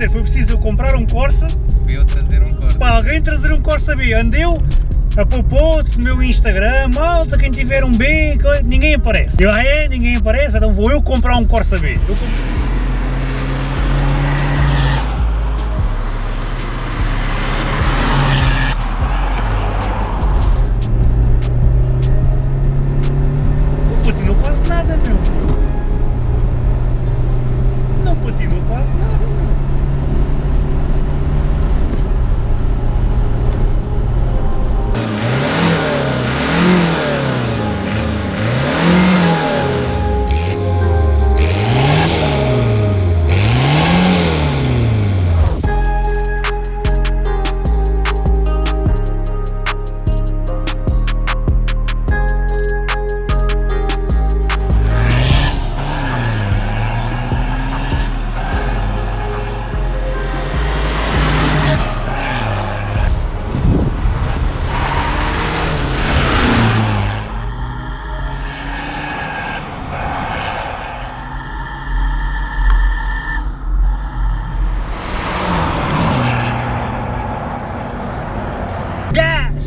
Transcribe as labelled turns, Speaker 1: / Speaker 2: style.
Speaker 1: dizer, foi preciso eu comprar um Corsa
Speaker 2: Para eu trazer um corte.
Speaker 1: para alguém trazer um Corsa B. Andeu, apopou-se no meu Instagram, malta, quem tiver um B, ninguém aparece. Eu, ah é, ninguém aparece, então vou eu comprar um Corsa B. Eu Yeah!